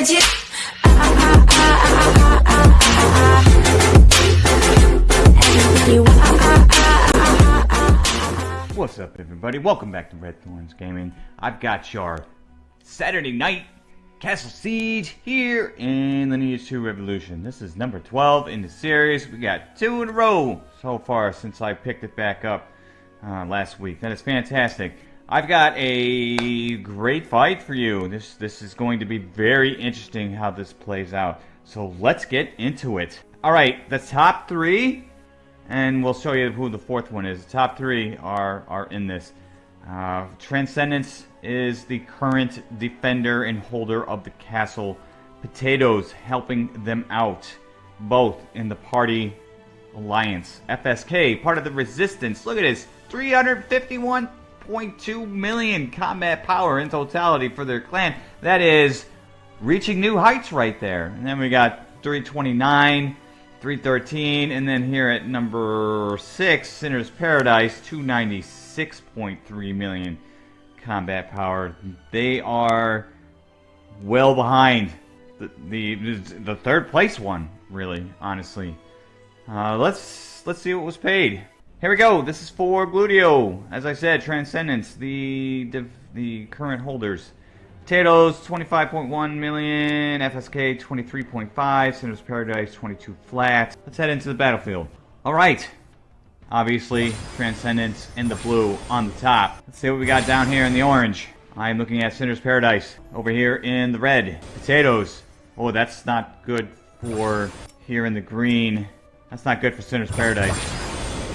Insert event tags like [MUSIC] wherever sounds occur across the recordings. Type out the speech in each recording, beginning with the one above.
ah. What's up, everybody? Welcome back to Red Thorns Gaming. I've got your Saturday night Castle Siege here in the Lineage 2 Revolution. This is number 12 in the series. We got two in a row so far since I picked it back up uh, last week. That is fantastic. I've got a great fight for you. This this is going to be very interesting how this plays out. So let's get into it. All right, the top three, and we'll show you who the fourth one is. The top three are are in this. Uh, Transcendence is the current defender and holder of the castle. Potatoes helping them out, both in the party alliance. FSK, part of the resistance. Look at this, 351.2 million combat power in totality for their clan. That is reaching new heights right there. And then we got 329, 313, and then here at number 6, Sinner's Paradise, 296.3 million combat power. They are well behind the, the, the third place one, really, honestly. Uh, let's let's see what was paid. Here we go. This is for Gludio. As I said, Transcendence, the the, current holders. Potatoes, 25.1 million. FSK, 23.5. Sinner's Paradise, 22 flat. Let's head into the battlefield. All right. Obviously, Transcendence in the blue on the top. Let's see what we got down here in the orange. I'm looking at Sinner's Paradise. Over here in the red. Potatoes. Oh, that's not good for here in the green. That's not good for Sinner's Paradise.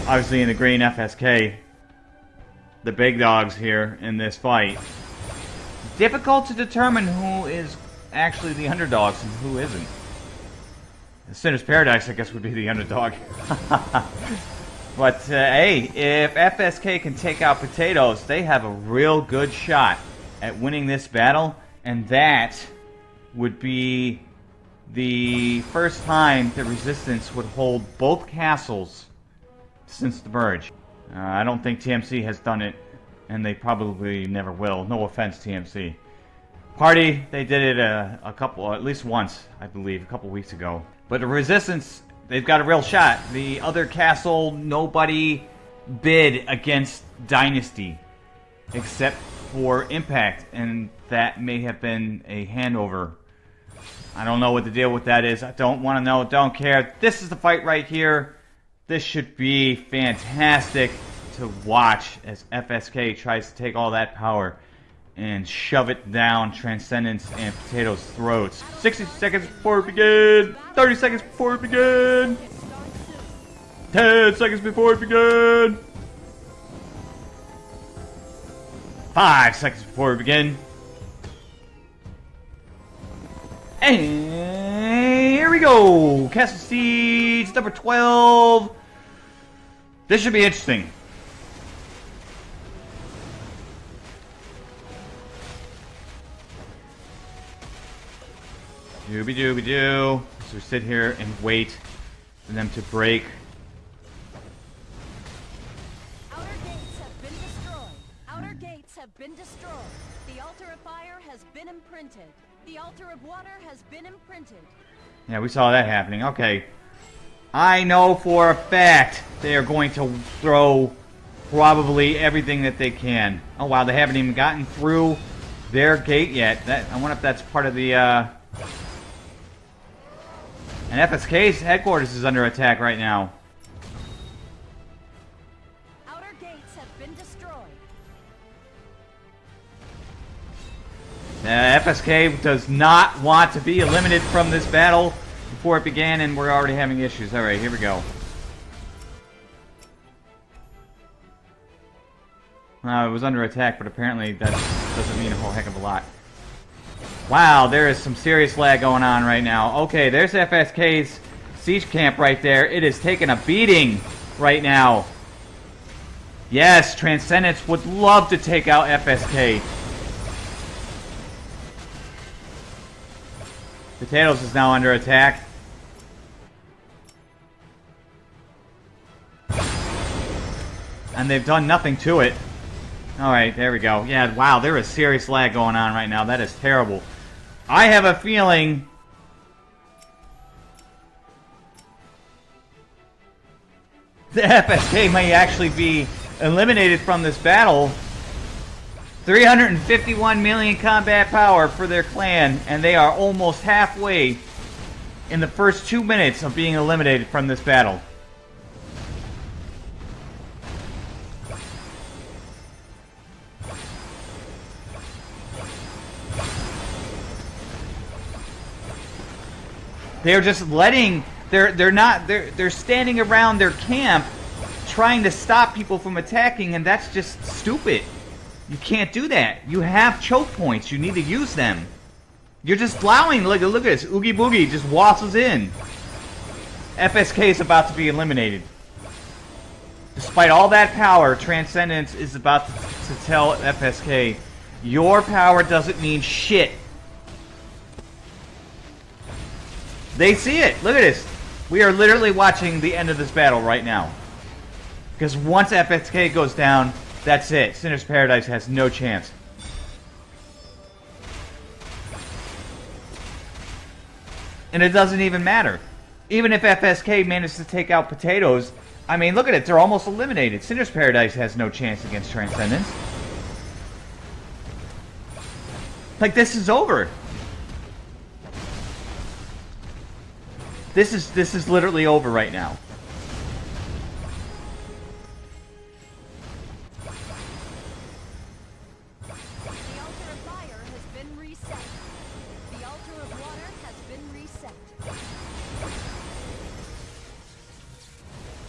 Obviously in the green FSK. The big dogs here in this fight. Difficult to determine who is actually the underdogs and who isn't. The Sinner's Paradise, I guess, would be the underdog. [LAUGHS] but, uh, hey, if FSK can take out Potatoes, they have a real good shot at winning this battle. And that would be the first time that Resistance would hold both castles since the merge. Uh, I don't think TMC has done it, and they probably never will. No offense, TMC. Party, they did it a, a couple, at least once, I believe, a couple weeks ago. But the Resistance, they've got a real shot. The other castle, nobody bid against Dynasty, except for Impact, and that may have been a handover I don't know what the deal with that is. I don't want to know. Don't care. This is the fight right here. This should be fantastic to watch as FSK tries to take all that power and shove it down Transcendence and Potato's throats. 60 seconds before we begin. 30 seconds before we begin. 10 seconds before we begin. 5 seconds before we begin. And go. Castle Siege, number 12. This should be interesting. Dooby dooby doo. So sit here and wait for them to break. Outer gates have been destroyed. Outer gates have been destroyed. The altar of fire has been imprinted. The altar of water has been imprinted. Yeah, we saw that happening. Okay. I know for a fact they are going to throw probably everything that they can. Oh wow, they haven't even gotten through their gate yet. That I wonder if that's part of the uh and FSK's headquarters is under attack right now. Uh, FSK does not want to be eliminated from this battle before it began, and we're already having issues. Alright, here we go. Uh, it was under attack, but apparently that doesn't mean a whole heck of a lot. Wow, there is some serious lag going on right now. Okay, there's FSK's siege camp right there. It is taking a beating right now. Yes, Transcendence would love to take out FSK. Potatoes is now under attack. And they've done nothing to it. Alright, there we go. Yeah, wow, there is serious lag going on right now. That is terrible. I have a feeling the FSK may actually be eliminated from this battle. 351 million combat power for their clan, and they are almost halfway in the first two minutes of being eliminated from this battle. They're just letting they're they're not they're they're standing around their camp trying to stop people from attacking and that's just stupid. You can't do that. You have choke points. You need to use them. You're just plowing. Look, look at this. Oogie Boogie just wassels in. FSK is about to be eliminated. Despite all that power, Transcendence is about to, to tell FSK, your power doesn't mean shit. They see it. Look at this. We are literally watching the end of this battle right now. Because once FSK goes down, that's it. Sinner's Paradise has no chance. And it doesn't even matter. Even if FSK manages to take out Potatoes, I mean, look at it. They're almost eliminated. Sinner's Paradise has no chance against Transcendence. Like, this is over. This is this is literally over right now.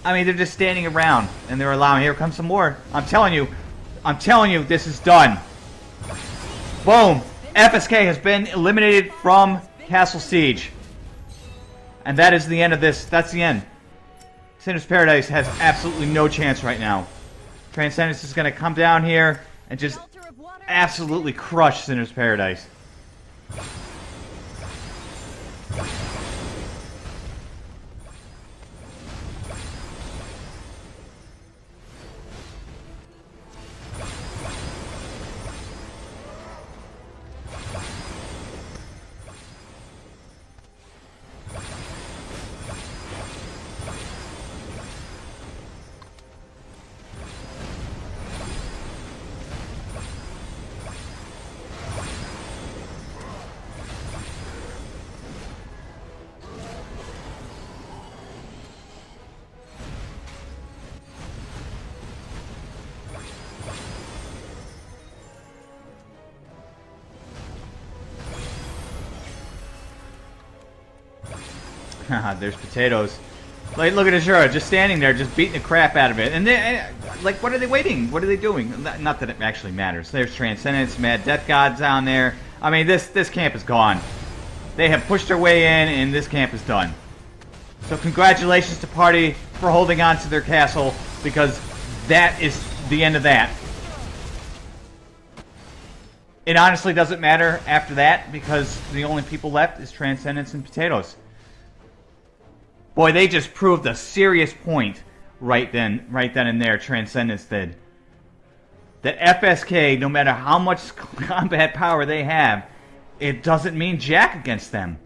I mean, they're just standing around and they're allowing. Here comes some more. I'm telling you, I'm telling you, this is done. Boom. FSK has been eliminated from Castle Siege. And that is the end of this. That's the end. Sinner's Paradise has absolutely no chance right now. Transcendence is going to come down here and just The altar of water absolutely crush Sinner's Paradise. [LAUGHS] There's potatoes. Like, look at Azura, just standing there, just beating the crap out of it. And they, eh, like, what are they waiting? What are they doing? Not that it actually matters. There's Transcendence, Mad Death Gods down there. I mean, this this camp is gone. They have pushed their way in, and this camp is done. So congratulations to Party for holding on to their castle, because that is the end of that. It honestly doesn't matter after that, because the only people left is Transcendence and Potatoes. Boy, they just proved a serious point right then, right then and there. Transcendence did that FSK, no matter how much [LAUGHS] combat power they have, it doesn't mean jack against them.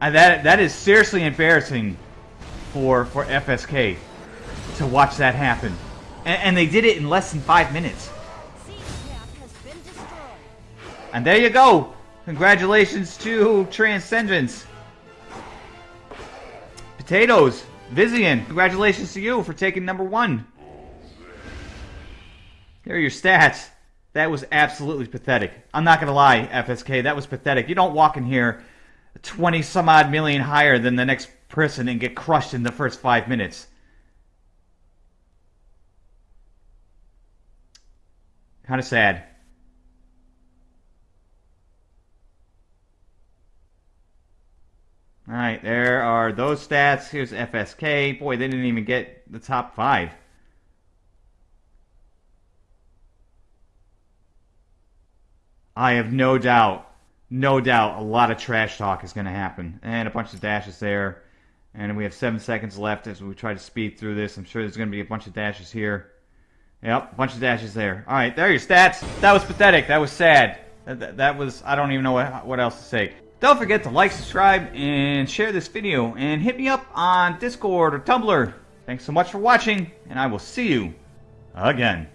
That that is seriously embarrassing for for FSK to watch that happen, and, and they did it in less than five minutes. And there you go. Congratulations to Transcendence. Potatoes, Vizian, congratulations to you for taking number one. Here are your stats. That was absolutely pathetic. I'm not going to lie, FSK, that was pathetic. You don't walk in here 20 some odd million higher than the next person and get crushed in the first five minutes. Kind of sad. All right, there are those stats. Here's FSK. Boy, they didn't even get the top five. I have no doubt, no doubt, a lot of trash talk is going to happen. And a bunch of dashes there. And we have seven seconds left as we try to speed through this. I'm sure there's going to be a bunch of dashes here. Yep, a bunch of dashes there. All right, there are your stats. That was pathetic. That was sad. That, that, that was, I don't even know what, what else to say. Don't forget to like, subscribe, and share this video, and hit me up on Discord or Tumblr. Thanks so much for watching, and I will see you again.